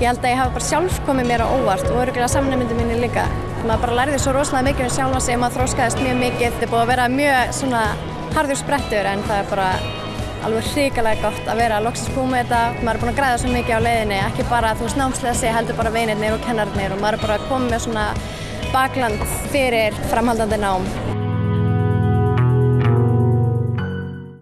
ég held að ég hafa bara sjálf komið mér á óvart og öruglega samnefndu minni líka. Maður bara lærði svo rosalega mikið um sjálfa sig, maður þróskaðist mjög mikið, þetta er búið að vera mjög svona harður sprettur en það er bara alveg hrikalega gott að vera að loksast búið með þetta, maður er búin að græða svo mikið á leiðinni, ekki bara þú veist námslega sig, heldur bara vinirnir og kennarnir og maður er bara komið með svona bakland fyrir framhaldandi nám.